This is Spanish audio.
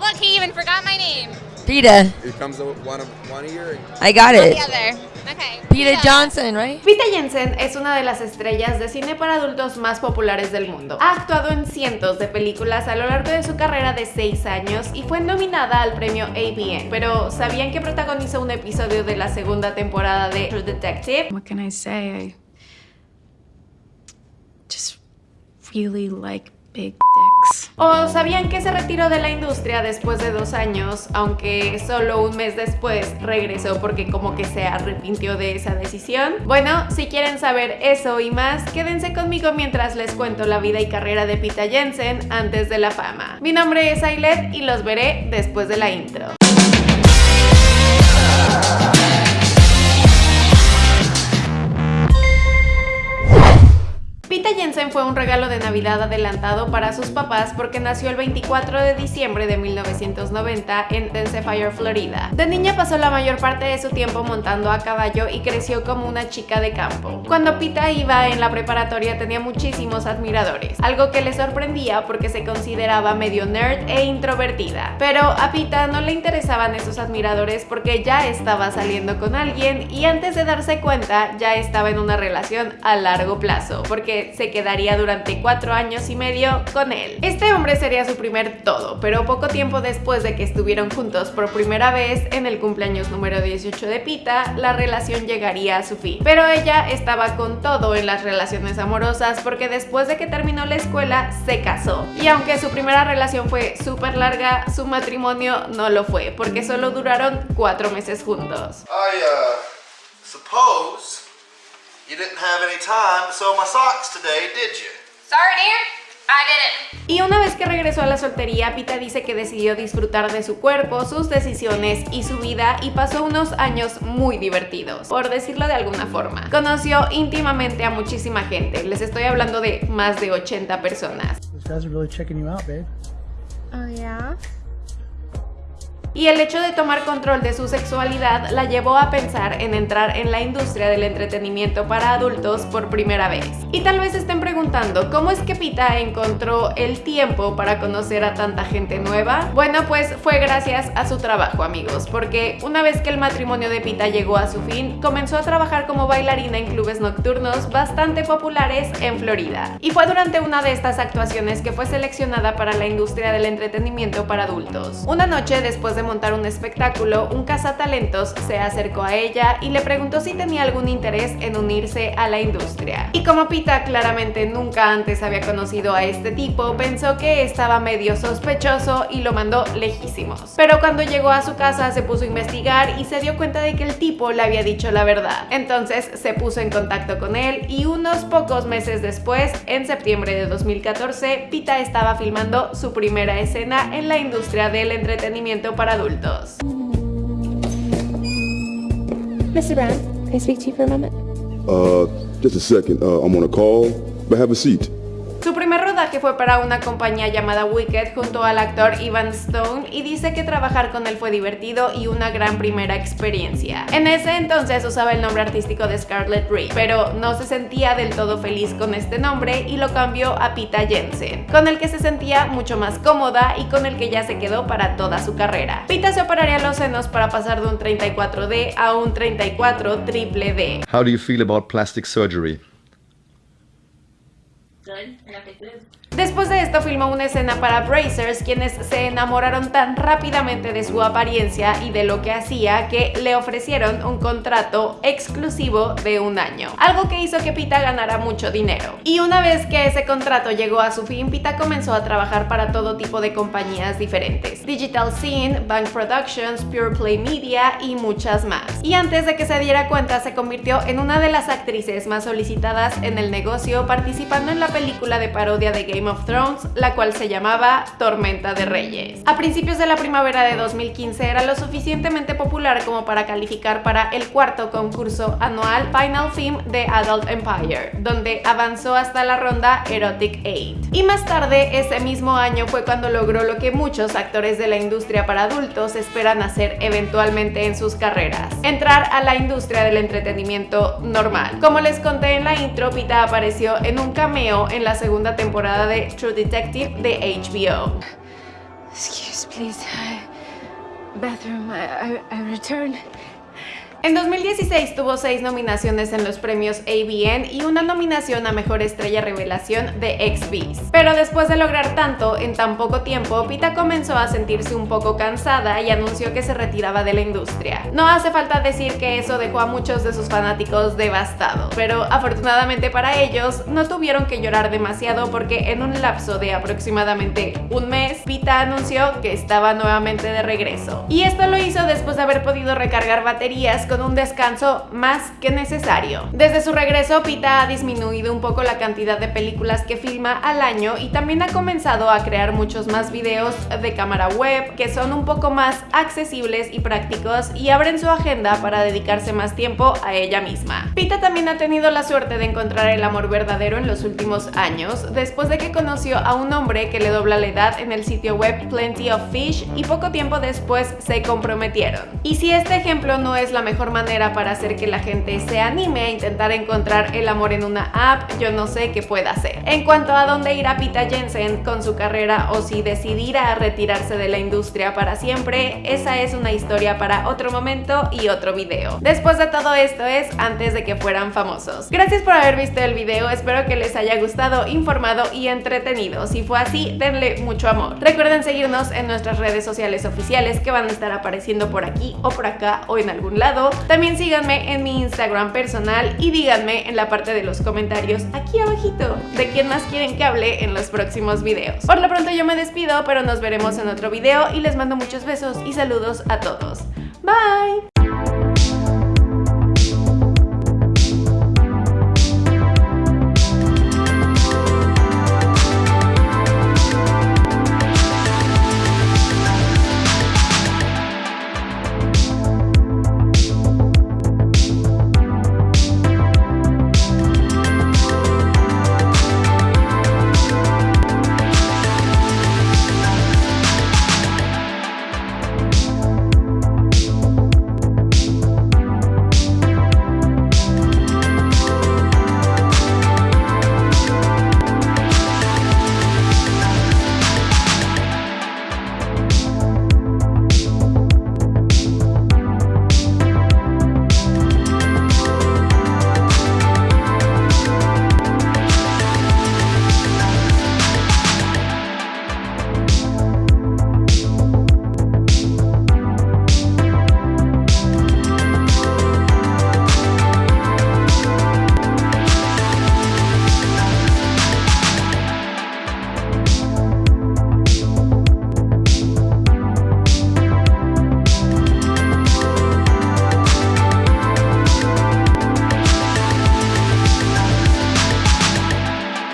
Look, he even forgot my name. Peta. It comes with one of one of your. I got it. the other. Okay. Peta Johnson, right? Pita Jensen es una de las estrellas de cine para adultos más populares del mundo. Ha actuado en cientos de películas a lo largo de su carrera de 6 años y fue nominada al premio ABN. Pero ¿sabían que protagonizó un episodio de la segunda temporada de True Detective? What can I say? I just really like big dicks. ¿O sabían que se retiró de la industria después de dos años, aunque solo un mes después regresó porque como que se arrepintió de esa decisión? Bueno, si quieren saber eso y más, quédense conmigo mientras les cuento la vida y carrera de Pita Jensen antes de la fama. Mi nombre es Ailet y los veré después de la intro. Pita Jensen fue un regalo de Navidad adelantado para sus papás porque nació el 24 de diciembre de 1990 en Tensefier, Florida. De niña pasó la mayor parte de su tiempo montando a caballo y creció como una chica de campo. Cuando Pita iba en la preparatoria tenía muchísimos admiradores, algo que le sorprendía porque se consideraba medio nerd e introvertida. Pero a Pita no le interesaban esos admiradores porque ya estaba saliendo con alguien y antes de darse cuenta ya estaba en una relación a largo plazo, porque se quedaría durante cuatro años y medio con él. Este hombre sería su primer todo, pero poco tiempo después de que estuvieron juntos por primera vez en el cumpleaños número 18 de Pita, la relación llegaría a su fin. Pero ella estaba con todo en las relaciones amorosas porque después de que terminó la escuela se casó. Y aunque su primera relación fue súper larga, su matrimonio no lo fue, porque solo duraron cuatro meses juntos. I, uh, suppose you didn't have any time to sew my socks today, did you? Sorry, dear. I didn't. Y una vez que regresó a la soltería, Pita dice que decidió disfrutar de su cuerpo, sus decisiones y su vida y pasó unos años muy divertidos, por decirlo de alguna forma. Conoció íntimamente a muchísima gente, les estoy hablando de más de 80 personas. Those guys are really checking you out, babe. Oh, yeah? Y el hecho de tomar control de su sexualidad la llevó a pensar en entrar en la industria del entretenimiento para adultos por primera vez. Y tal vez estén preguntando, ¿cómo es que Pita encontró el tiempo para conocer a tanta gente nueva? Bueno, pues fue gracias a su trabajo, amigos, porque una vez que el matrimonio de Pita llegó a su fin, comenzó a trabajar como bailarina en clubes nocturnos bastante populares en Florida. Y fue durante una de estas actuaciones que fue seleccionada para la industria del entretenimiento para adultos. Una noche después de montar un espectáculo, un cazatalentos se acercó a ella y le preguntó si tenía algún interés en unirse a la industria. Y como Pita claramente nunca antes había conocido a este tipo, pensó que estaba medio sospechoso y lo mandó lejísimos. Pero cuando llegó a su casa se puso a investigar y se dio cuenta de que el tipo le había dicho la verdad. Entonces se puso en contacto con él y unos pocos meses después, en septiembre de 2014, Pita estaba filmando su primera escena en la industria del entretenimiento adultos. Mr. Brown, can I speak to you for a moment? Uh, just a second. Uh, I'm on a call, but have a seat. Su primer rodaje fue para una compañía llamada Wicked junto al actor Ivan Stone y dice que trabajar con él fue divertido y una gran primera experiencia. En ese entonces usaba el nombre artístico de Scarlett Reed, pero no se sentía del todo feliz con este nombre y lo cambió a Pita Jensen, con el que se sentía mucho más cómoda y con el que ya se quedó para toda su carrera. Pita se operaría los senos para pasar de un 34D a un 34 triple D. How do you feel about plastic surgery? Good. I got the good. Después de esto filmó una escena para Brazers, quienes se enamoraron tan rápidamente de su apariencia y de lo que hacía que le ofrecieron un contrato exclusivo de un año, algo que hizo que Pita ganara mucho dinero. Y una vez que ese contrato llegó a su fin, Pita comenzó a trabajar para todo tipo de compañías diferentes, Digital Scene, Bank Productions, Pure Play Media y muchas más. Y antes de que se diera cuenta, se convirtió en una de las actrices más solicitadas en el negocio, participando en la película de parodia de Game of Thrones, la cual se llamaba Tormenta de Reyes. A principios de la primavera de 2015 era lo suficientemente popular como para calificar para el cuarto concurso anual Final Film de Adult Empire, donde avanzó hasta la ronda Erotic 8. Y más tarde, ese mismo año fue cuando logró lo que muchos actores de la industria para adultos esperan hacer eventualmente en sus carreras, entrar a la industria del entretenimiento normal. Como les conté en la intro, Pita apareció en un cameo en la segunda temporada de True Detective de HBO. Excuse, please. Bathroom. I, I, I return. En 2016 tuvo seis nominaciones en los premios AVN y una nominación a Mejor Estrella Revelación de XBs. Pero después de lograr tanto en tan poco tiempo, Pita comenzó a sentirse un poco cansada y anunció que se retiraba de la industria. No hace falta decir que eso dejó a muchos de sus fanáticos devastados, pero afortunadamente para ellos no tuvieron que llorar demasiado porque en un lapso de aproximadamente un mes, Pita anunció que estaba nuevamente de regreso. Y esto lo hizo después de haber podido recargar baterías con un descanso más que necesario. Desde su regreso, Pita ha disminuido un poco la cantidad de películas que filma al año y también ha comenzado a crear muchos más videos de cámara web que son un poco más accesibles y prácticos y abren su agenda para dedicarse más tiempo a ella misma. Pita también ha tenido la suerte de encontrar el amor verdadero en los últimos años, después de que conoció a un hombre que le dobla la edad en el sitio web Plenty of Fish y poco tiempo después se comprometieron. Y si este ejemplo no es la mejor manera para hacer que la gente se anime a intentar encontrar el amor en una app, yo no sé qué pueda hacer. En cuanto a dónde irá Pita Jensen con su carrera o si decidirá retirarse de la industria para siempre, esa es una historia para otro momento y otro video. Después de todo esto es antes de que fueran famosos. Gracias por haber visto el video, espero que les haya gustado, informado y entretenido. Si fue así, denle mucho amor. Recuerden seguirnos en nuestras redes sociales oficiales que van a estar apareciendo por aquí o por acá o en algún lado. También síganme en mi Instagram personal y díganme en la parte de los comentarios aquí abajito de quién más quieren que hable en los próximos videos. Por lo pronto yo me despido, pero nos veremos en otro video y les mando muchos besos y saludos a todos. Bye!